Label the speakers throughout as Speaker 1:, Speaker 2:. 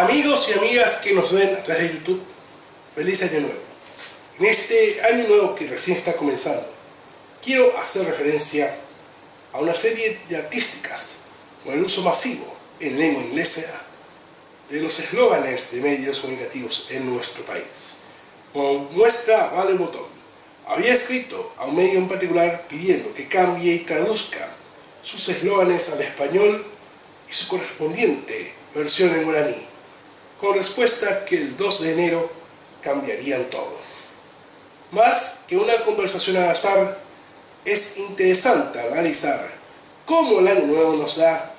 Speaker 1: Amigos y amigas que nos ven a través de YouTube, feliz año nuevo. En este año nuevo que recién está comenzando, quiero hacer referencia a una serie de artísticas con el uso masivo en lengua inglesa de los eslóganes de medios comunicativos en nuestro país. Como muestra, Vale Botón había escrito a un medio en particular pidiendo que cambie y traduzca sus eslóganes al español y su correspondiente versión en guaraní con respuesta que el 2 de enero cambiarían todo. Más que una conversación al azar, es interesante analizar cómo el año nuevo nos da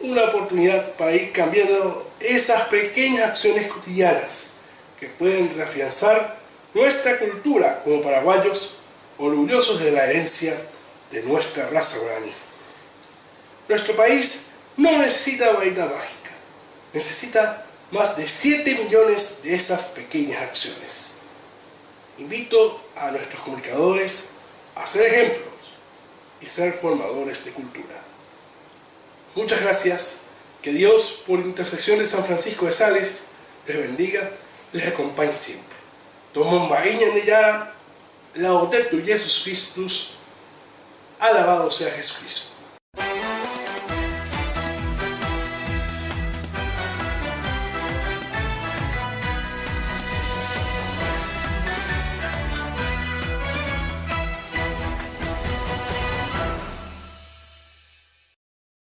Speaker 1: una oportunidad para ir cambiando esas pequeñas acciones cotidianas que pueden reafianzar nuestra cultura como paraguayos orgullosos de la herencia de nuestra raza guaraní. Nuestro país no necesita varita mágica, necesita más de 7 millones de esas pequeñas acciones. Invito a nuestros comunicadores a ser ejemplos y ser formadores de cultura. Muchas gracias. Que Dios, por intercesión de San Francisco de Sales, les bendiga, les acompañe siempre. Tomón Baíña Neyara, laudetur Jesus Christus, alabado sea Jesucristo.